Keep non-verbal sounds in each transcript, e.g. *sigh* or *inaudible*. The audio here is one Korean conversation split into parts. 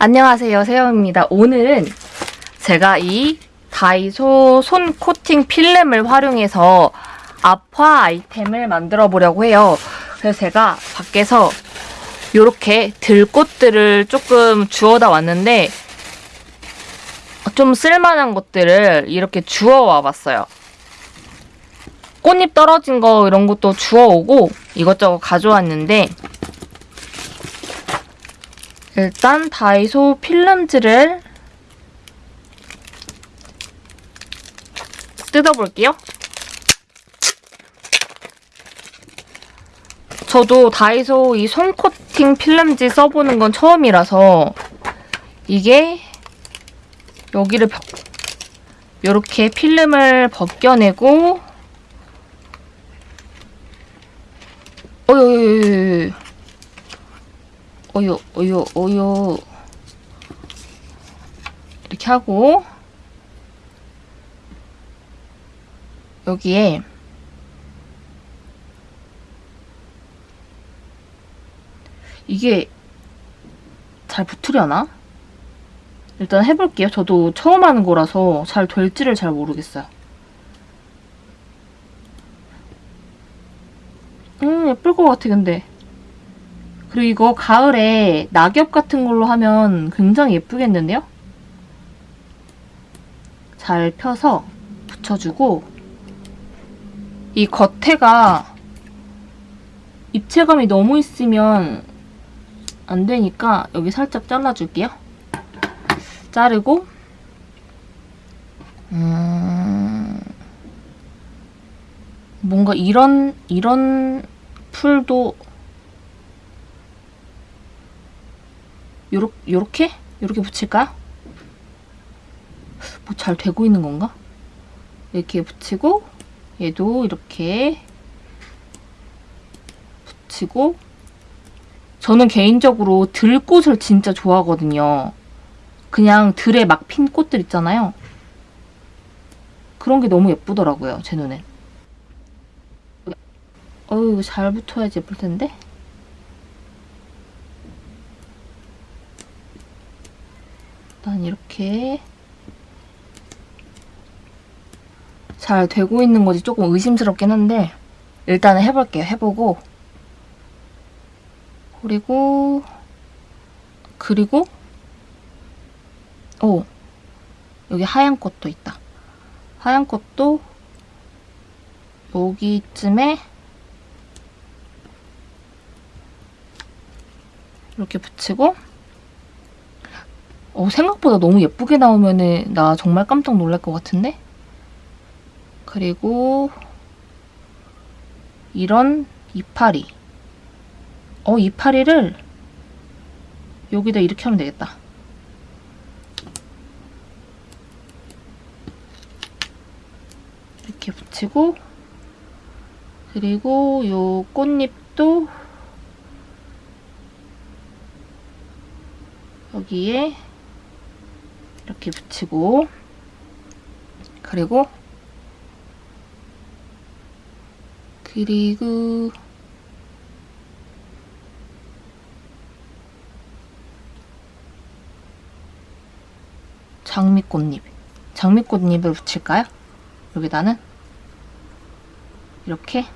안녕하세요 세영입니다. 오늘은 제가 이 다이소 손 코팅 필름을 활용해서 아파 아이템을 만들어 보려고 해요. 그래서 제가 밖에서 이렇게 들꽃들을 조금 주워다 왔는데 좀 쓸만한 것들을 이렇게 주워 와 봤어요. 꽃잎 떨어진 거 이런 것도 주워오고 이것저것 가져왔는데 일단 다이소 필름지를 뜯어볼게요. 저도 다이소 이 손코팅 필름지 써보는 건 처음이라서 이게 여기를 벗, 이렇게 필름을 벗겨내고 어유 어유 어유 어유 이렇게 하고 여기에 이게 잘 붙으려나? 일단 해볼게요. 저도 처음 하는 거라서 잘 될지를 잘 모르겠어요. 음, 예쁠 것 같아, 근데. 그리고 이거 가을에 낙엽 같은 걸로 하면 굉장히 예쁘겠는데요? 잘 펴서 붙여주고 이 겉에가 입체감이 너무 있으면 안 되니까 여기 살짝 잘라줄게요. 자르고 음... 뭔가 이런 이런 풀도 요렇, 요렇게? 요렇게 붙일까요? 뭐잘 되고 있는 건가? 이렇게 붙이고 얘도 이렇게 붙이고 저는 개인적으로 들꽃을 진짜 좋아하거든요. 그냥 들에 막 핀 꽃들 있잖아요. 그런 게 너무 예쁘더라고요, 제 눈엔. 어우, 잘 붙어야지 예쁠 텐데? 일단 이렇게 잘 되고 있는 거지 조금 의심스럽긴 한데 일단은 해볼게요. 해보고 그리고 그리고 오 여기 하얀 꽃도 있다. 하얀 꽃도 여기쯤에 이렇게 붙이고 어, 생각보다 너무 예쁘게 나오면 나 정말 깜짝 놀랄 것 같은데? 그리고 이런 이파리 어 이파리를 여기다 이렇게 하면 되겠다 이렇게 붙이고 그리고 요 꽃잎도 여기에 이렇게 붙이고 그리고 그리고 장미꽃잎 장미꽃잎을 붙일까요? 여기다는 이렇게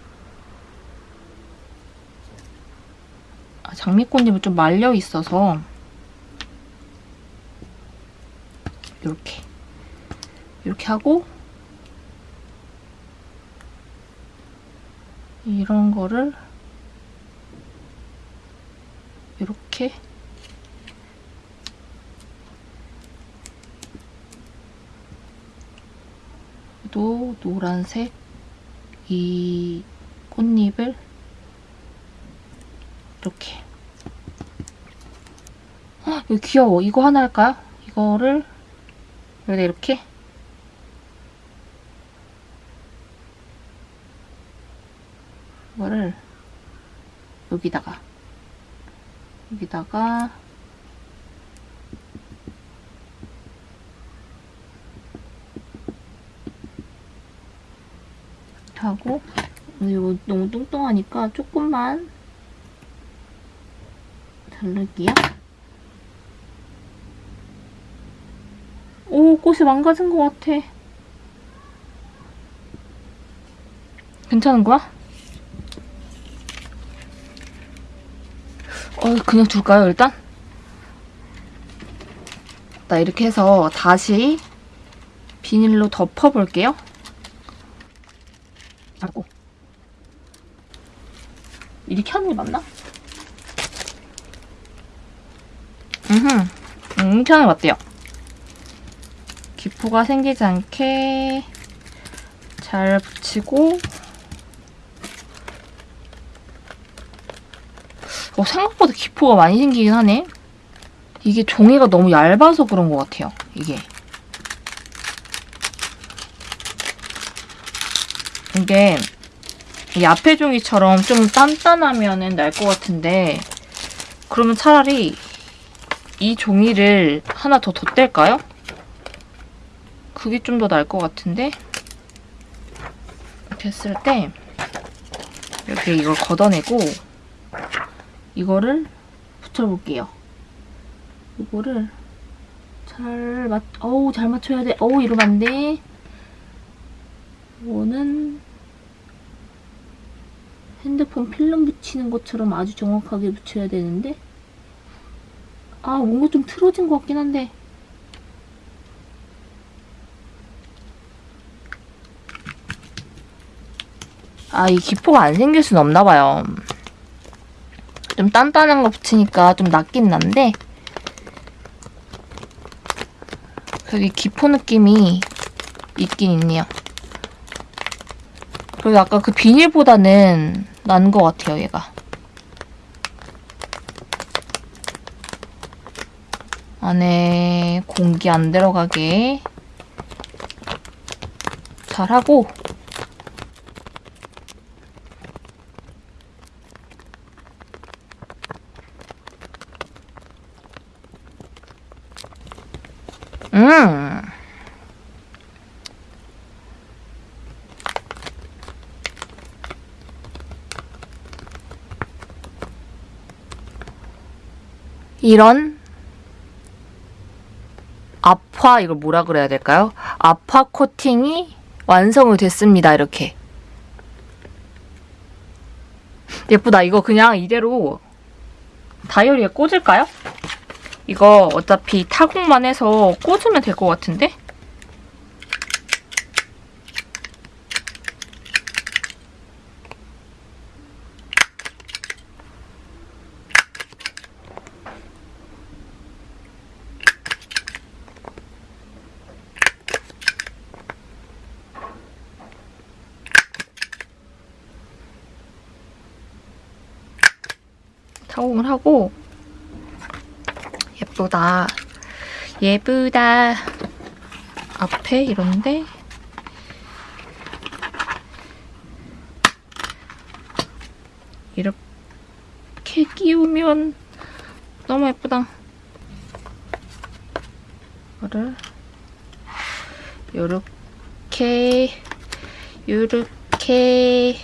아, 장미꽃잎은 좀 말려 있어서 이렇게 이렇게 하고 이런 거를 이렇게 또 노란색 이 꽃잎을 이렇게 헉, 이거 귀여워. 이거 하나 할까요? 이거를 여기다 이렇게 이거를 여기다가 여기다가 하고 이거 너무 뚱뚱하니까 조금만 자를게요. 오, 꽃이 망가진 것 같아. 괜찮은 거야? 어, 그냥 둘까요, 일단? 나 이렇게 해서 다시 비닐로 덮어볼게요. 아이고. 이렇게 하는 게 맞나? 음흠. 음, 이렇게 하는 게 맞대요. 기포가 생기지 않게 잘 붙이고 어, 생각보다 기포가 많이 생기긴 하네. 이게 종이가 너무 얇아서 그런 것 같아요. 이게. 이게 이 앞에 종이처럼 좀 단단하면은 날것 같은데 그러면 차라리 이 종이를 하나 더 덧댈까요? 그게 좀 더 나을 것 같은데 됐을 때 이렇게 이걸 걷어내고 이거를 붙여볼게요. 이거를 잘 맞, 어우 잘 맞춰야 돼. 어우 이러면 안 돼. 이거는 핸드폰 필름 붙이는 것처럼 아주 정확하게 붙여야 되는데 아 뭔가 좀 틀어진 것 같긴 한데 아, 이 기포가 안 생길 순 없나 봐요. 좀 단단한 거 붙이니까 좀 낫긴 난데 그래도 이 기포 느낌이 있긴 있네요. 그리고 아까 그 비닐보다는 난 것 같아요, 얘가. 안에 공기 안 들어가게 잘하고 음. 이런 아파 이걸 뭐라 그래야 될까요? 아파 코팅이 완성이 됐습니다. 이렇게 예쁘다. 이거 그냥 이대로 다이어리에 꽂을까요? 이거 어차피 타공만 해서 꽂으면 될 것 같은데? 타공을 하고 예쁘다. 예쁘다. 앞에 이런데 이렇게 끼우면 너무 예쁘다. 이거를 요렇게 요렇게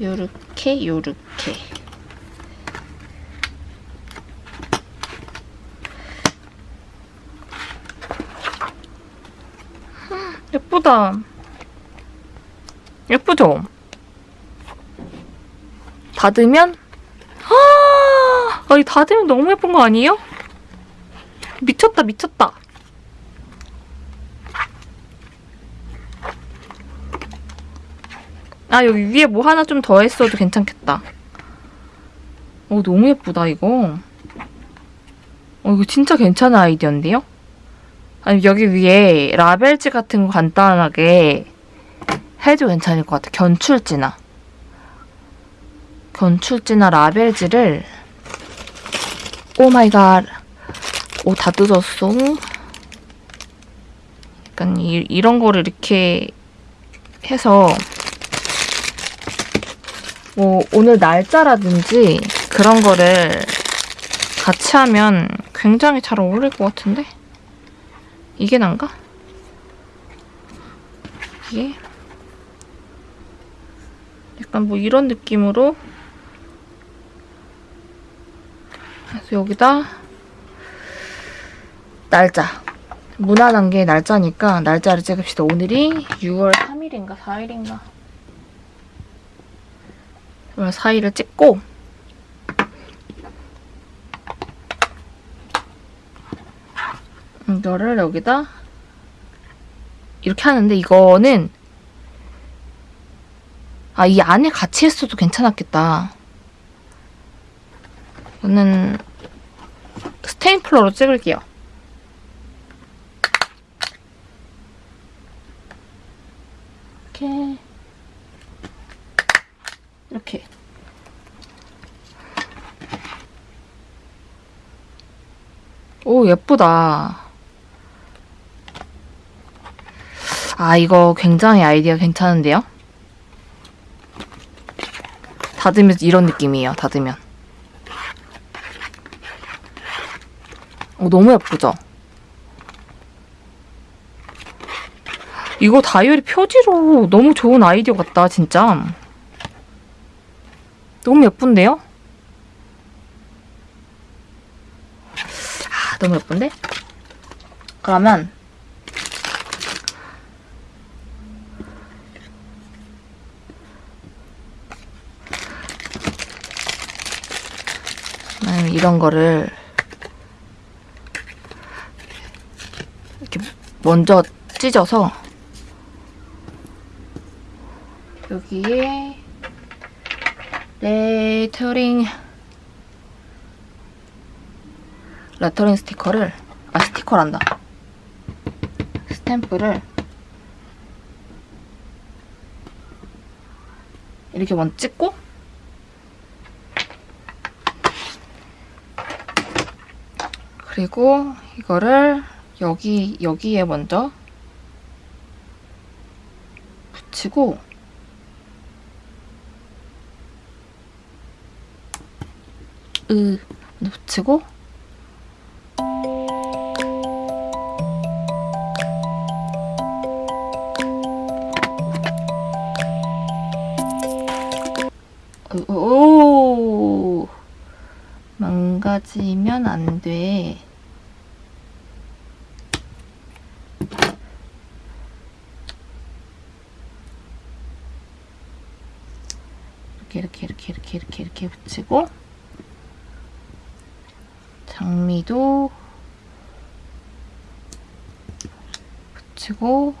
요렇게 요렇게 예쁘다. 예쁘죠? 닫으면 아, 아니 닫으면 너무 예쁜 거 아니에요? 미쳤다 미쳤다. 아 여기 위에 뭐 하나 좀 더 했어도 괜찮겠다. 어 너무 예쁘다 이거. 어 이거 진짜 괜찮은 아이디어인데요? 아니 여기 위에 라벨지 같은 거 간단하게 해도 괜찮을 것 같아. 견출지나. 견출지나 라벨지를 oh my god. 오, 다 뜯었어. 약간 이, 이런 거를 이렇게 해서 뭐 오늘 날짜라든지 그런 거를 같이 하면 굉장히 잘 어울릴 것 같은데? 이게 난가? 이게 약간 뭐 이런 느낌으로 그래서 여기다 날짜 무난한 게 날짜니까 날짜를 찍읍시다. 오늘이 6월 3일인가 4일인가 6월 4일을 찍고 이거를 여기다 이렇게 하는데 이거는 아, 이 안에 같이 했어도 괜찮았겠다. 저는 스테인플러로 찍을게요. 이렇게 이렇게 오 예쁘다. 아 이거 굉장히 아이디어 괜찮은데요? 닫으면 이런 느낌이에요. 닫으면. 어, 너무 예쁘죠? 이거 다이어리 표지로 너무 좋은 아이디어 같다, 진짜. 너무 예쁜데요? 아, 너무 예쁜데? 그러면 이런 거를 이렇게 먼저 찢어서 여기에 레터링 레터링 스티커를 아 스티커란다. 스탬프를 이렇게 먼저 찍고 그리고 이거를 여기 여기에 먼저 붙이고 으 붙이고 망가지면 안 돼. 이렇게 이렇게 이렇게 이렇게 이렇게 이렇게 붙이고 장미도 붙이고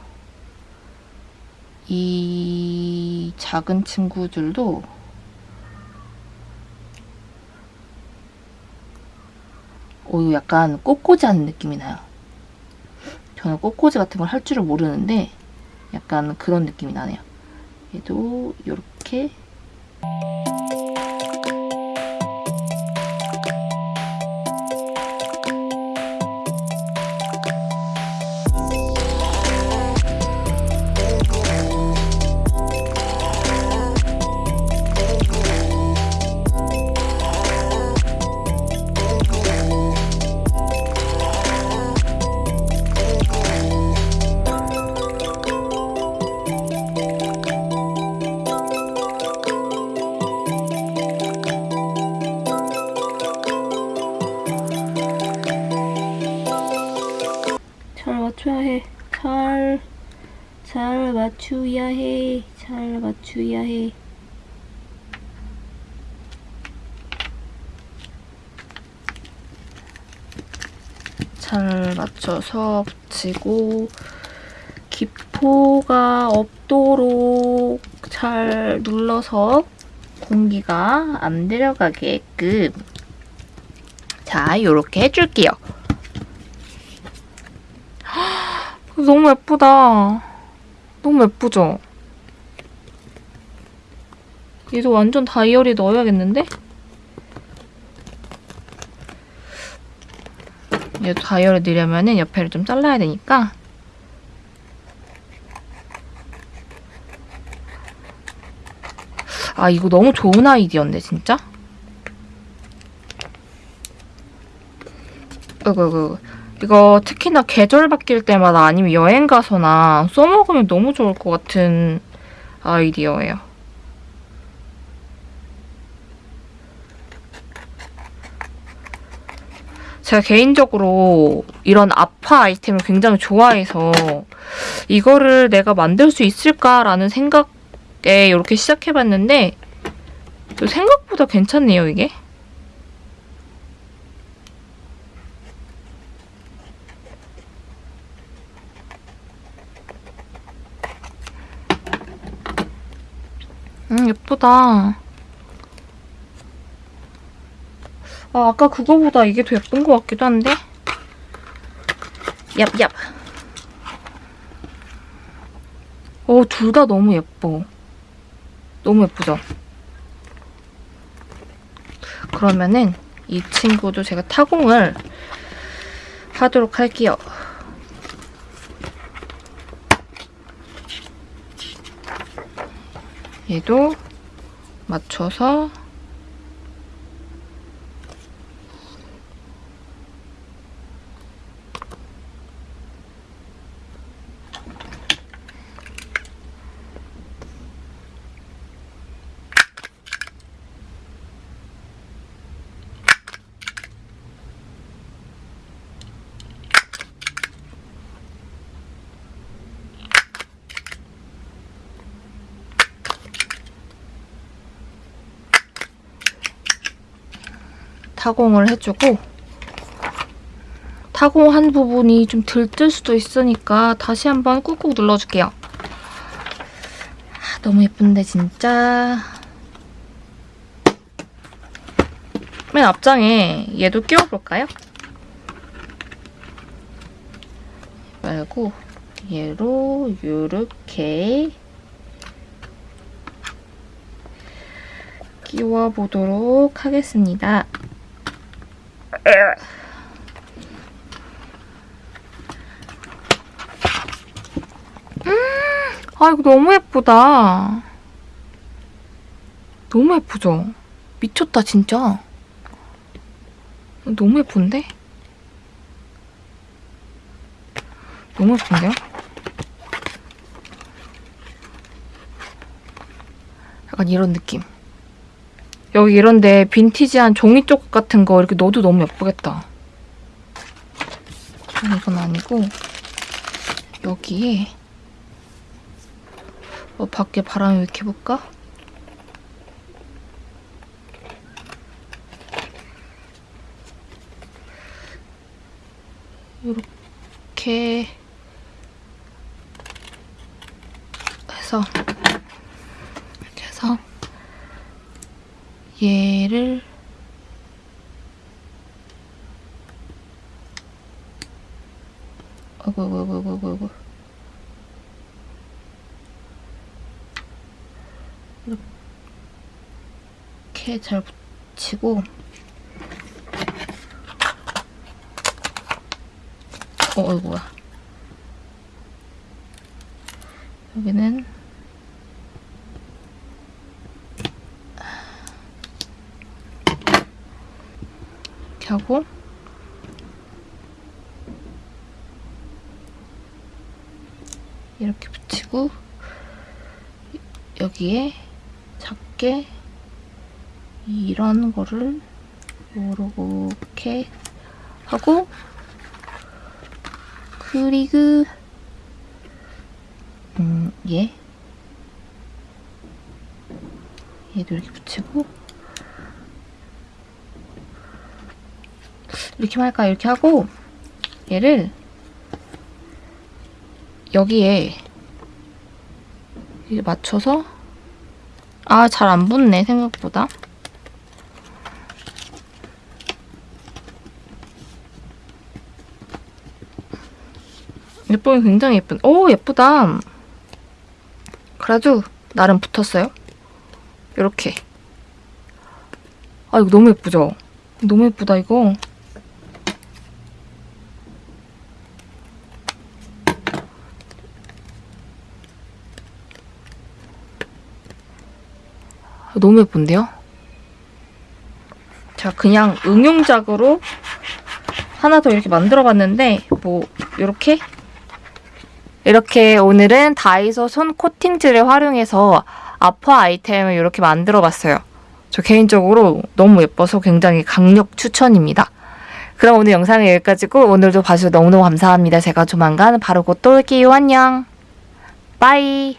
이 작은 친구들도 오, 약간 꽃꽂이 하는 느낌이 나요. 저는 꽃꽂이 같은 걸 할 줄을 모르는데 약간 그런 느낌이 나네요. 얘도 이렇게 잘 맞추야 해. 잘 맞춰서 붙이고 기포가 없도록 잘 눌러서 공기가 안 들어가게끔 자, 요렇게 해줄게요. *gasps* 너무 예쁘다. 너무 예쁘죠? 얘도 완전 다이어리 넣어야겠는데? 얘도 다이어리 넣으려면 옆에를 좀 잘라야 되니까 아 이거 너무 좋은 아이디어인데 진짜? 이거 이거 특히나 계절 바뀔 때마다 아니면 여행 가서나 써먹으면 너무 좋을 것 같은 아이디어예요. 제가 개인적으로 이런 아파 아이템을 굉장히 좋아해서 이거를 내가 만들 수 있을까라는 생각에 이렇게 시작해봤는데 생각보다 괜찮네요, 이게. 음, 예쁘다. 아, 아까 그거보다 이게 더 예쁜 것 같기도 한데? 얍얍. 어, 둘 다 너무 예뻐. 너무 예쁘죠? 그러면은 이 친구도 제가 타공을 하도록 할게요. 얘도 맞춰서 타공을 해주고 타공한 부분이 좀 들뜰 수도 있으니까 다시 한번 꾹꾹 눌러줄게요. 아, 너무 예쁜데 진짜. 맨 앞장에 얘도 끼워볼까요? 말고 얘로 이렇게 끼워보도록 하겠습니다. 아, 이거 너무 예쁘다. 너무 예쁘죠? 미쳤다, 진짜. 너무 예쁜데? 너무 예쁜데요? 약간 이런 느낌. 여기 이런데 빈티지한 종이 조각 같은 거 이렇게 넣어도 너무 예쁘겠다. 이건 아니고 여기에 어, 밖에 바람이 왜 이렇게 볼까? 이렇게 해서 이렇게 해서 얘를 어구 어구 어구 어구 어구. 이렇게 잘 붙이고 어, 어이구야? 여기는 이렇게 하고. 이렇게 붙이고 여기에 작게 이런 거를 요렇게 하고 그리고 음, 얘 얘도 이렇게 붙이고 이렇게만 할까? 이렇게 하고 얘를 여기에 이렇게 맞춰서 아 잘 안 붙네 생각보다. 예쁘긴 굉장히 예쁜 오 예쁘다. 그래도 나름 붙었어요. 이렇게. 아 이거 너무 예쁘죠? 너무 예쁘다 이거 너무 예쁜데요? 자, 그냥 응용작으로 하나 더 이렇게 만들어봤는데 뭐 이렇게 이렇게 오늘은 다이소 손 코팅젤을 활용해서 아파 아이템을 이렇게 만들어봤어요. 저 개인적으로 너무 예뻐서 굉장히 강력 추천입니다. 그럼 오늘 영상은 여기까지고 오늘도 봐주셔서 너무너무 감사합니다. 제가 조만간 바로 곧 또 올게요. 안녕. 빠이.